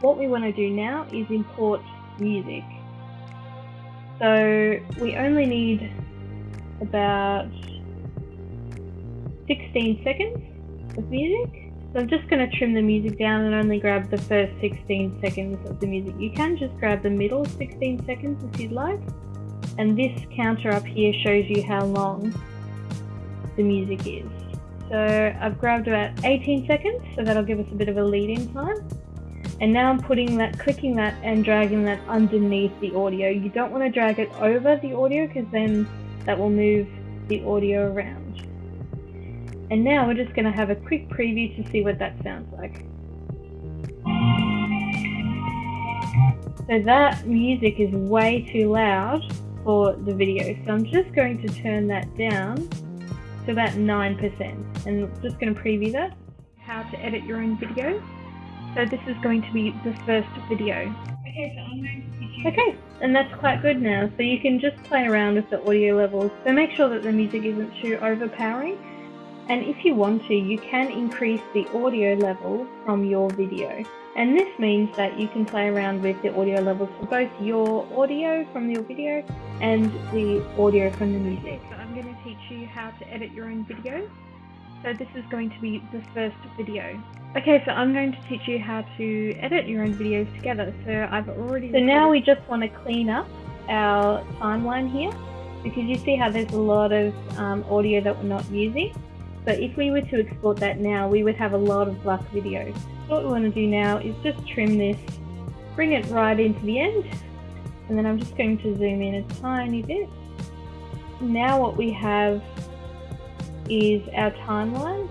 what we want to do now is import music. So we only need about 16 seconds of music. So I'm just going to trim the music down and only grab the first 16 seconds of the music. You can just grab the middle 16 seconds if you'd like. And this counter up here shows you how long the music is. So I've grabbed about 18 seconds, so that'll give us a bit of a lead-in time. And now I'm putting that, clicking that and dragging that underneath the audio. You don't want to drag it over the audio because then that will move the audio around. And now we're just going to have a quick preview to see what that sounds like. So that music is way too loud for the video. So I'm just going to turn that down to about 9% and just going to preview that. How to edit your own video. So this is going to be the first video. Okay, so I'm going to teach you. Okay, and that's quite good now. So you can just play around with the audio levels. So make sure that the music isn't too overpowering. And if you want to, you can increase the audio level from your video. And this means that you can play around with the audio levels for both your audio from your video and the audio from the music. So I'm going to teach you how to edit your own videos. So this is going to be the first video. Okay, so I'm going to teach you how to edit your own videos together. So I've already... So now we just want to clean up our timeline here because you see how there's a lot of um, audio that we're not using. So if we were to export that now, we would have a lot of black videos. So what we want to do now is just trim this, bring it right into the end, and then I'm just going to zoom in a tiny bit. Now what we have is our timeline